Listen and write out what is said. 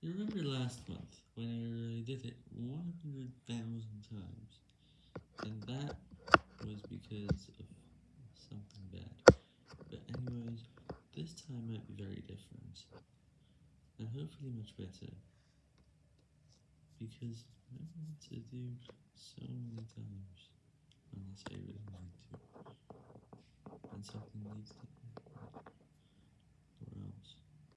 You remember last month when I did it 100,000 times, and that was because of something bad. But anyways, this time might be very different, and hopefully much better, because I want to do so many times, unless I really want to, and something needs to happen.